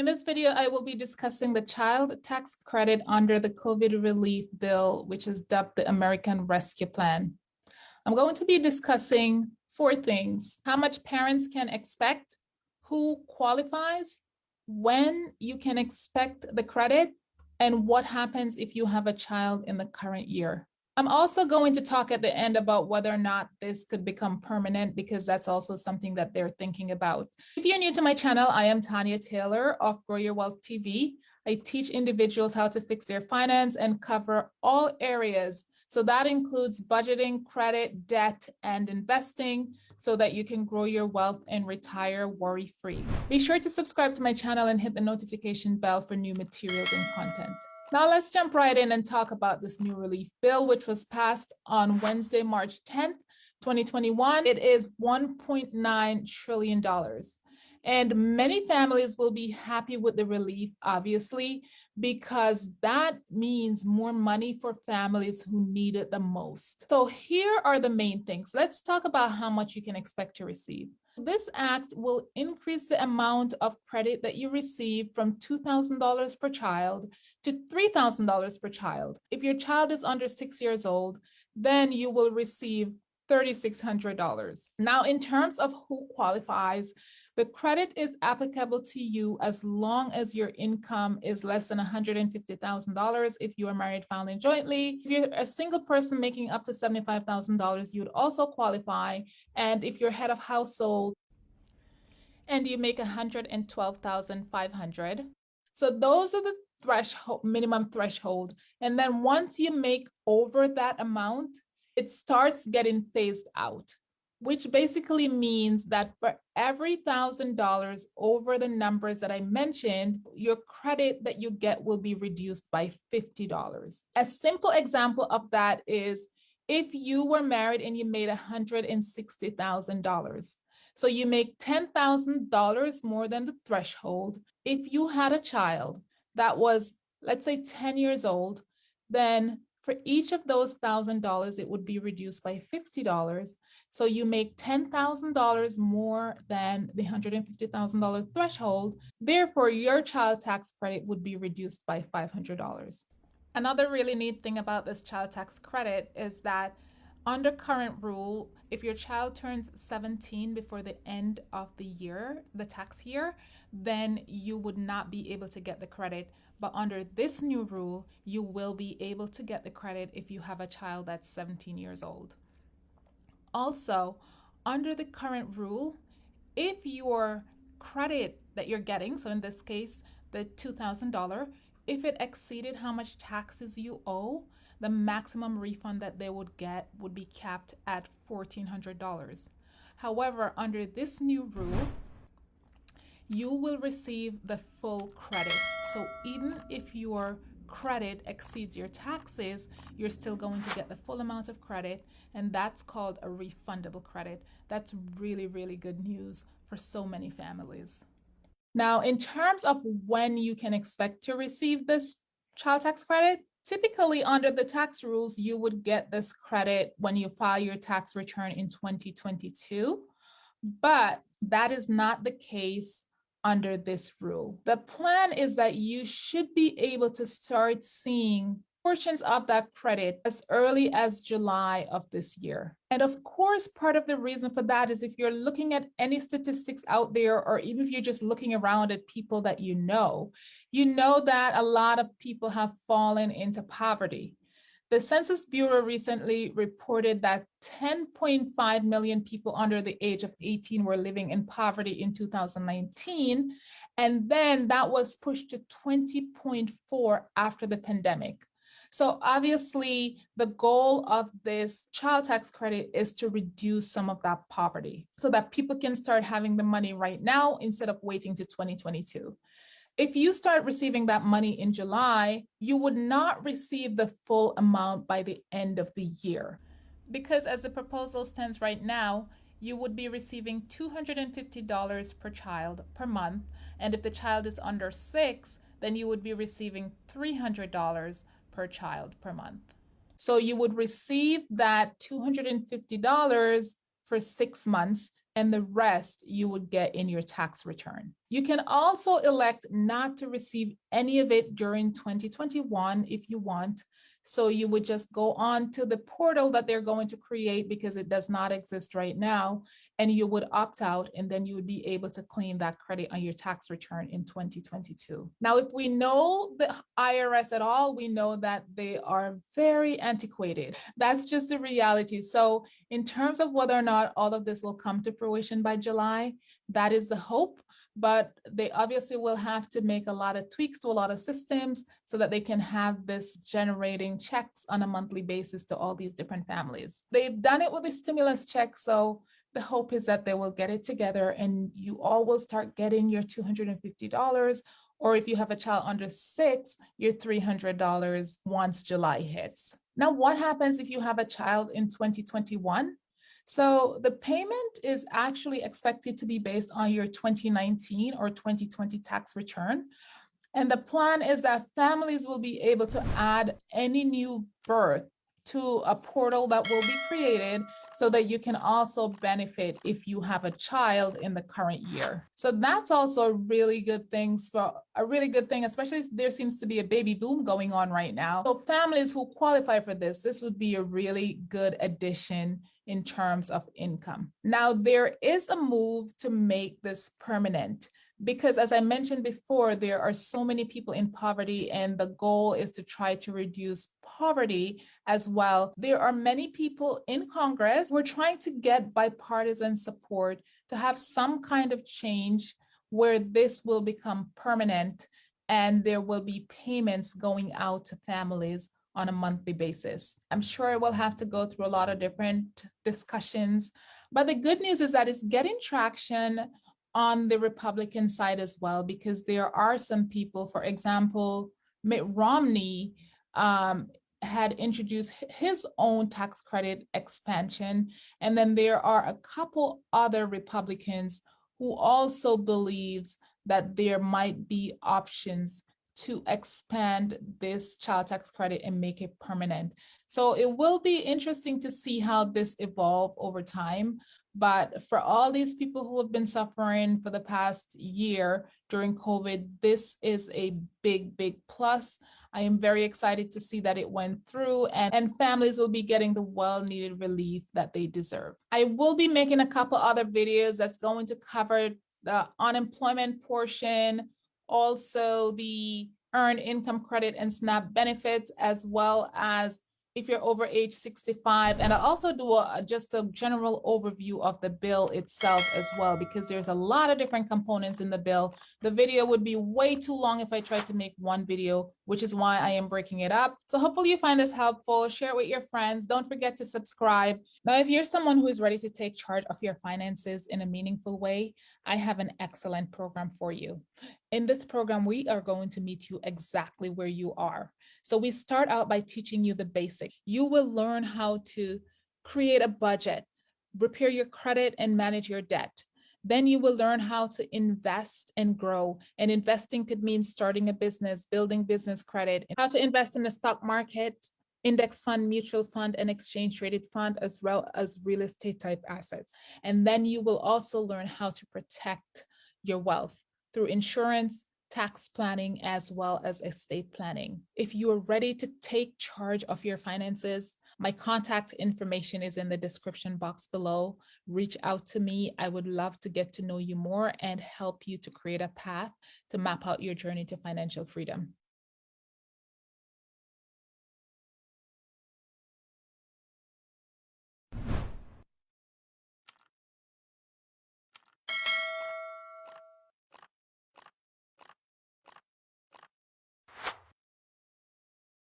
In this video, I will be discussing the child tax credit under the COVID relief bill, which is dubbed the American Rescue Plan. I'm going to be discussing four things, how much parents can expect, who qualifies, when you can expect the credit, and what happens if you have a child in the current year. I'm also going to talk at the end about whether or not this could become permanent because that's also something that they're thinking about. If you're new to my channel, I am Tanya Taylor of Grow Your Wealth TV. I teach individuals how to fix their finance and cover all areas. So that includes budgeting, credit, debt, and investing so that you can grow your wealth and retire worry-free. Be sure to subscribe to my channel and hit the notification bell for new materials and content. Now let's jump right in and talk about this new relief bill, which was passed on Wednesday, March 10th, 2021. It is $1.9 trillion. And many families will be happy with the relief, obviously, because that means more money for families who need it the most. So here are the main things. Let's talk about how much you can expect to receive. This act will increase the amount of credit that you receive from $2,000 per child to $3,000 per child. If your child is under six years old, then you will receive $3,600. Now, in terms of who qualifies, the credit is applicable to you as long as your income is less than $150,000 if you are married filing jointly. If you're a single person making up to $75,000, you would also qualify. And if you're head of household and you make 112,500. So those are the threshold, minimum threshold. And then once you make over that amount, it starts getting phased out, which basically means that for every thousand dollars over the numbers that I mentioned, your credit that you get will be reduced by $50. A simple example of that is if you were married and you made $160,000, so you make $10,000 more than the threshold. If you had a child that was, let's say 10 years old, then for each of those $1,000, it would be reduced by $50. So you make $10,000 more than the $150,000 threshold. Therefore, your child tax credit would be reduced by $500. Another really neat thing about this child tax credit is that under current rule, if your child turns 17 before the end of the year, the tax year, then you would not be able to get the credit. But under this new rule, you will be able to get the credit if you have a child that's 17 years old. Also, under the current rule, if your credit that you're getting, so in this case, the $2,000, if it exceeded how much taxes you owe, the maximum refund that they would get would be capped at $1,400. However, under this new rule, you will receive the full credit. So even if your credit exceeds your taxes, you're still going to get the full amount of credit, and that's called a refundable credit. That's really, really good news for so many families. Now, in terms of when you can expect to receive this child tax credit, Typically, under the tax rules, you would get this credit when you file your tax return in 2022, but that is not the case under this rule. The plan is that you should be able to start seeing portions of that credit as early as July of this year. And of course, part of the reason for that is if you're looking at any statistics out there, or even if you're just looking around at people that you know, you know that a lot of people have fallen into poverty. The Census Bureau recently reported that 10.5 million people under the age of 18 were living in poverty in 2019, and then that was pushed to 20.4 after the pandemic. So obviously the goal of this child tax credit is to reduce some of that poverty so that people can start having the money right now instead of waiting to 2022. If you start receiving that money in July, you would not receive the full amount by the end of the year. Because as the proposal stands right now, you would be receiving $250 per child per month. And if the child is under six, then you would be receiving $300 per child per month. So you would receive that $250 for six months and the rest you would get in your tax return. You can also elect not to receive any of it during 2021 if you want, so you would just go on to the portal that they're going to create because it does not exist right now. And you would opt out and then you would be able to claim that credit on your tax return in 2022. Now, if we know the IRS at all, we know that they are very antiquated. That's just the reality. So in terms of whether or not all of this will come to fruition by July, that is the hope but they obviously will have to make a lot of tweaks to a lot of systems so that they can have this generating checks on a monthly basis to all these different families. They've done it with the stimulus check, so the hope is that they will get it together and you all will start getting your $250 or if you have a child under six, your $300 once July hits. Now, what happens if you have a child in 2021? So the payment is actually expected to be based on your 2019 or 2020 tax return. And the plan is that families will be able to add any new birth to a portal that will be created so that you can also benefit if you have a child in the current year. So that's also a really good thing for a really good thing, especially there seems to be a baby boom going on right now. So families who qualify for this, this would be a really good addition in terms of income. Now, there is a move to make this permanent because as I mentioned before, there are so many people in poverty and the goal is to try to reduce poverty as well. There are many people in Congress who are trying to get bipartisan support to have some kind of change where this will become permanent and there will be payments going out to families on a monthly basis. I'm sure we'll have to go through a lot of different discussions, but the good news is that it's getting traction on the Republican side as well, because there are some people, for example, Mitt Romney um, had introduced his own tax credit expansion. And then there are a couple other Republicans who also believes that there might be options to expand this child tax credit and make it permanent. So it will be interesting to see how this evolve over time. But for all these people who have been suffering for the past year during COVID, this is a big, big plus. I am very excited to see that it went through and, and families will be getting the well-needed relief that they deserve. I will be making a couple other videos that's going to cover the unemployment portion, also the earned income credit and SNAP benefits, as well as if you're over age 65. And I also do a, just a general overview of the bill itself as well, because there's a lot of different components in the bill. The video would be way too long if I tried to make one video, which is why I am breaking it up. So hopefully you find this helpful. Share it with your friends. Don't forget to subscribe. Now, if you're someone who is ready to take charge of your finances in a meaningful way, I have an excellent program for you. In this program, we are going to meet you exactly where you are. So we start out by teaching you the basic. You will learn how to create a budget, repair your credit and manage your debt. Then you will learn how to invest and grow. And investing could mean starting a business, building business credit, how to invest in the stock market, index fund, mutual fund, and exchange traded fund, as well as real estate type assets. And then you will also learn how to protect your wealth through insurance, tax planning, as well as estate planning. If you are ready to take charge of your finances, my contact information is in the description box below. Reach out to me. I would love to get to know you more and help you to create a path to map out your journey to financial freedom.